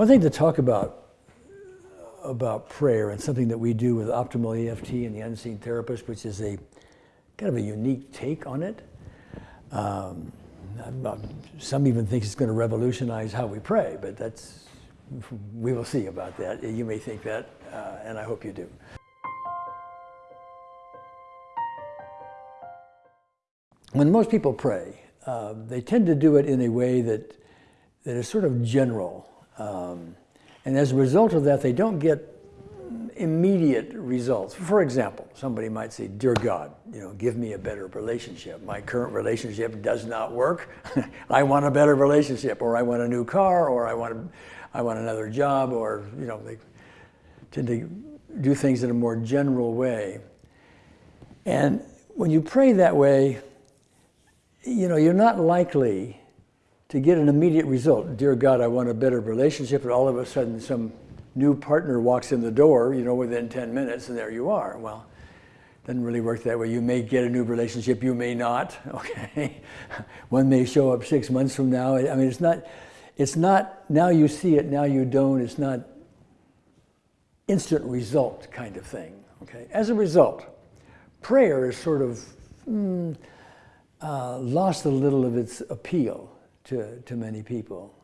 One thing to talk about about prayer and something that we do with optimal EFT and the unseen therapist, which is a kind of a unique take on it. Um, some even think it's going to revolutionize how we pray, but that's we will see about that. You may think that, uh, and I hope you do. When most people pray, uh, they tend to do it in a way that, that is sort of general. Um, and as a result of that, they don't get immediate results. For example, somebody might say, Dear God, you know, give me a better relationship. My current relationship does not work. I want a better relationship, or I want a new car, or I want, a, I want another job, or, you know, they tend to do things in a more general way. And when you pray that way, you know, you're not likely to get an immediate result. Dear God, I want a better relationship, and all of a sudden some new partner walks in the door, you know, within 10 minutes, and there you are. Well, doesn't really work that way. You may get a new relationship, you may not, okay? One may show up six months from now. I mean, it's not, it's not now you see it, now you don't. It's not instant result kind of thing, okay? As a result, prayer is sort of, mm, uh, lost a little of its appeal to, to many people.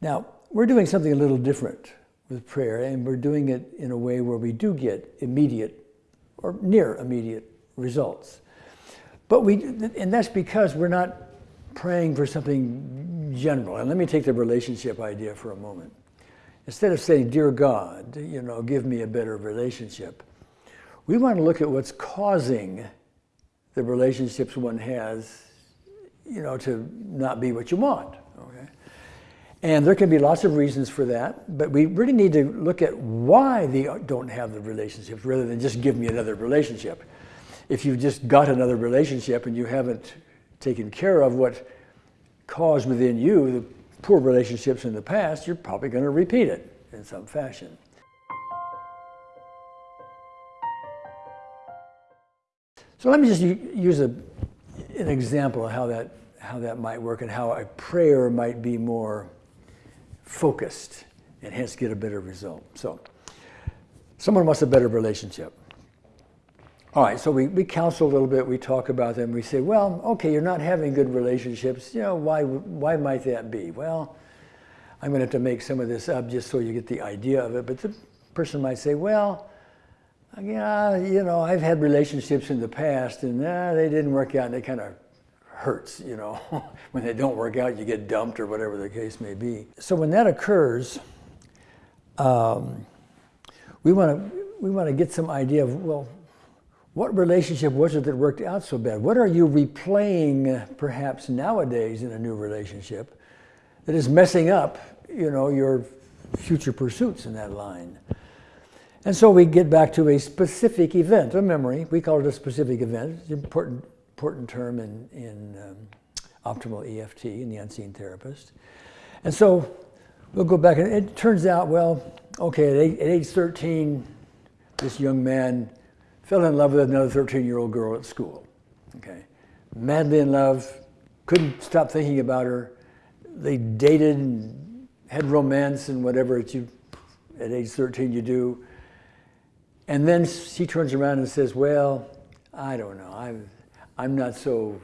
Now, we're doing something a little different with prayer, and we're doing it in a way where we do get immediate or near immediate results. But we, and that's because we're not praying for something general. And let me take the relationship idea for a moment. Instead of saying, Dear God, you know, give me a better relationship, we want to look at what's causing the relationships one has, you know, to not be what you want. Okay? And there can be lots of reasons for that, but we really need to look at why they don't have the relationships rather than just give me another relationship. If you've just got another relationship and you haven't taken care of what caused within you the poor relationships in the past, you're probably going to repeat it in some fashion. So let me just use a, an example of how that, how that might work and how a prayer might be more focused and hence get a better result. So someone wants a better relationship. All right, so we, we counsel a little bit, we talk about them, we say, well, okay, you're not having good relationships, you know, why, why might that be? Well, I'm gonna have to make some of this up just so you get the idea of it, but the person might say, well, yeah, you know, I've had relationships in the past and uh, they didn't work out and it kind of hurts, you know. when they don't work out, you get dumped or whatever the case may be. So when that occurs, um, we want to we want to get some idea of, well, what relationship was it that worked out so bad? What are you replaying perhaps nowadays in a new relationship that is messing up, you know, your future pursuits in that line? And so we get back to a specific event, a memory. We call it a specific event. It's an important, important term in, in um, optimal EFT, in the unseen therapist. And so we'll go back, and it turns out, well, okay, at, eight, at age 13, this young man fell in love with another 13-year-old girl at school. Okay, madly in love, couldn't stop thinking about her. They dated and had romance and whatever you, at age 13 you do. And then she turns around and says, well, I don't know. I'm, I'm not so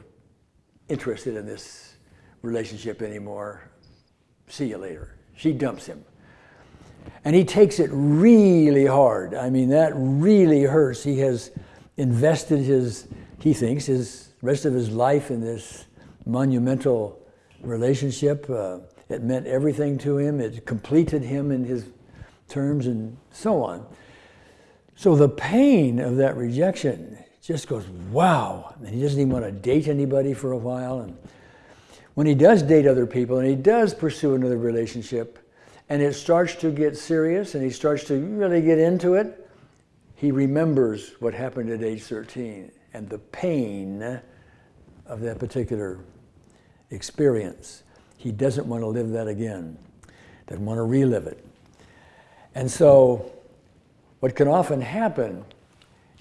interested in this relationship anymore. See you later. She dumps him. And he takes it really hard. I mean, that really hurts. He has invested his, he thinks, his rest of his life in this monumental relationship. Uh, it meant everything to him. It completed him in his terms and so on. So the pain of that rejection just goes, wow. And he doesn't even want to date anybody for a while. And when he does date other people and he does pursue another relationship and it starts to get serious and he starts to really get into it, he remembers what happened at age 13 and the pain of that particular experience. He doesn't want to live that again, doesn't want to relive it. And so what can often happen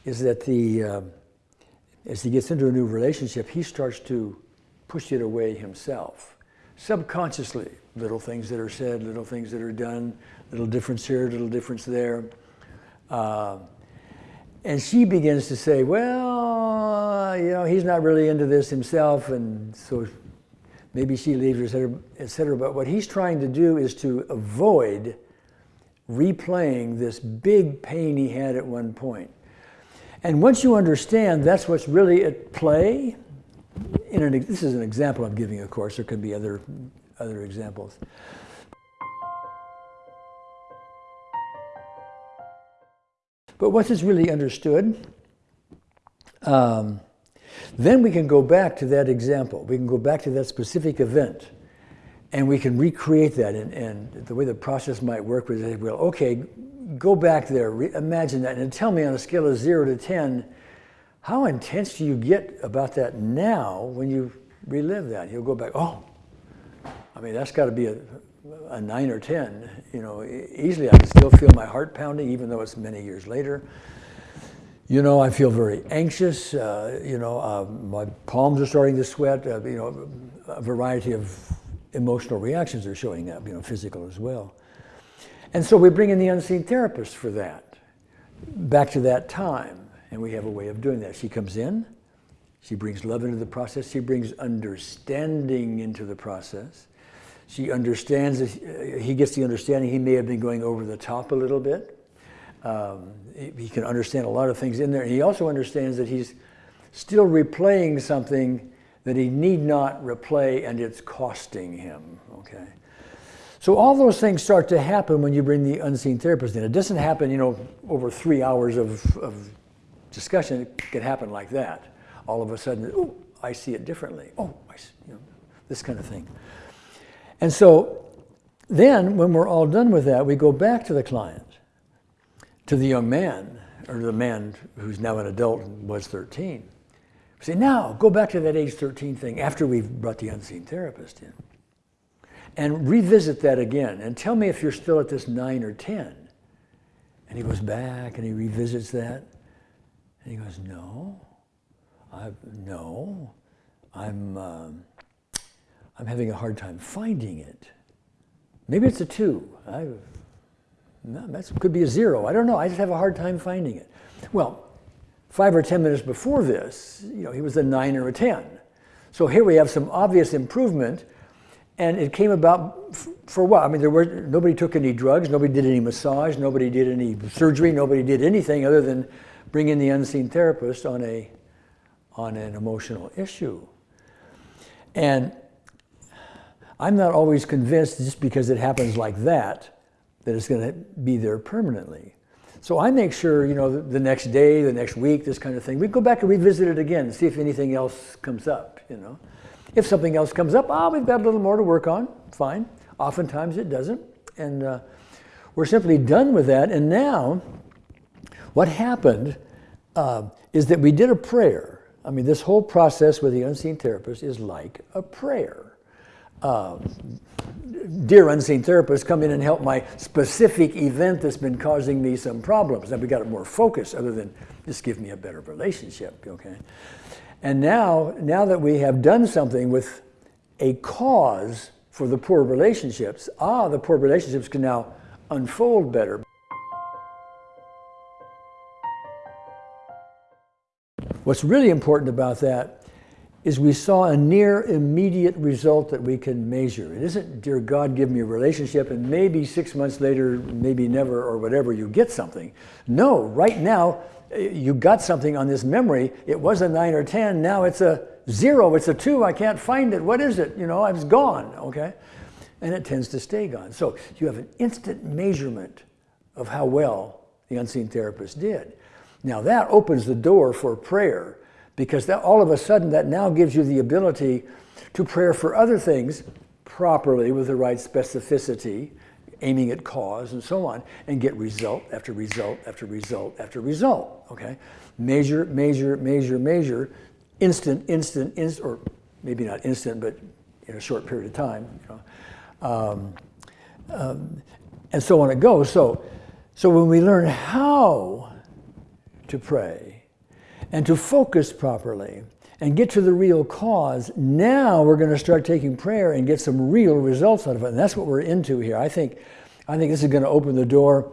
is that the, uh, as he gets into a new relationship, he starts to push it away himself. Subconsciously, little things that are said, little things that are done, little difference here, little difference there. Uh, and she begins to say, well, you know, he's not really into this himself, and so maybe she leaves, et cetera, et cetera. But what he's trying to do is to avoid replaying this big pain he had at one point. And once you understand that's what's really at play, in an, this is an example I'm giving, of course, there could be other, other examples. But once it's really understood, um, then we can go back to that example. We can go back to that specific event and we can recreate that. And, and the way the process might work was, well, okay, go back there, re- imagine that, and tell me on a scale of zero to 10, how intense do you get about that now when you relive that? You'll go back, oh, I mean, that's got to be a, a nine or 10, you know, easily I can still feel my heart pounding even though it's many years later. You know, I feel very anxious. Uh, you know, uh, my palms are starting to sweat. Uh, you know, a variety of emotional reactions are showing up, you know, physical as well. And so we bring in the unseen therapist for that, back to that time. And we have a way of doing that. She comes in, she brings love into the process, she brings understanding into the process. She understands, he gets the understanding he may have been going over the top a little bit. Um, he can understand a lot of things in there. And he also understands that he's still replaying something that he need not replay and it's costing him, okay? So all those things start to happen when you bring the unseen therapist in. It doesn't happen, you know, over three hours of, of discussion. It can happen like that. All of a sudden, oh, I see it differently. Oh, I see, you know, this kind of thing. And so then, when we're all done with that, we go back to the client, to the young man, or the man who's now an adult and was 13. Say, now go back to that age 13 thing after we've brought the unseen therapist in. And revisit that again and tell me if you're still at this 9 or 10. And he goes back and he revisits that. And he goes, no, I, no, I'm, um, I'm having a hard time finding it. Maybe it's a two. I, that could be a zero. I don't know. I just have a hard time finding it. Well, five or 10 minutes before this, you know, he was a nine or a 10. So here we have some obvious improvement, and it came about for what? I mean, there were nobody took any drugs, nobody did any massage, nobody did any surgery, nobody did anything other than bring in the unseen therapist on a on an emotional issue. And I'm not always convinced just because it happens like that, that it's going to be there permanently. So I make sure, you know, the next day, the next week, this kind of thing, we go back and revisit it again and see if anything else comes up, you know. If something else comes up, ah, oh, we've got a little more to work on, fine. Oftentimes it doesn't. And uh, we're simply done with that. And now, what happened uh, is that we did a prayer. I mean, this whole process with the unseen therapist is like a prayer uh, dear unseen therapist, come in and help my specific event that's been causing me some problems. Now we got it more focused other than just give me a better relationship, okay? And now, now that we have done something with a cause for the poor relationships, ah, the poor relationships can now unfold better. What's really important about that is we saw a near immediate result that we can measure. It isn't, dear God, give me a relationship, and maybe six months later, maybe never, or whatever, you get something. No, right now, eh, you got something on this memory. It was a nine or 10, now it's a zero, it's a two, I can't find it. What is it? You know, it's gone, okay? And it tends to stay gone. So you have an instant measurement of how well the unseen therapist did. Now that opens the door for prayer because that, all of a sudden that now gives you the ability to pray for other things properly with the right specificity, aiming at cause and so on, and get result after result after result after result. Okay, measure, measure, measure, measure, instant, instant, instant, or maybe not instant, but in a short period of time. You know, um, um, and so on it goes. So, so when we learn how to pray, and to focus properly and get to the real cause, now we're going to start taking prayer and get some real results out of it. And that's what we're into here. I think, I think this is going to open the door.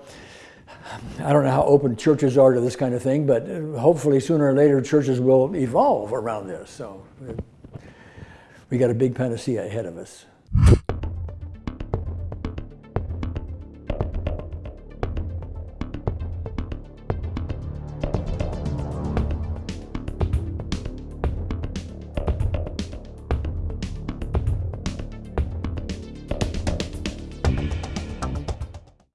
I don't know how open churches are to this kind of thing, but uh, hopefully sooner or later churches will evolve around this. So uh, we got a big panacea ahead of us.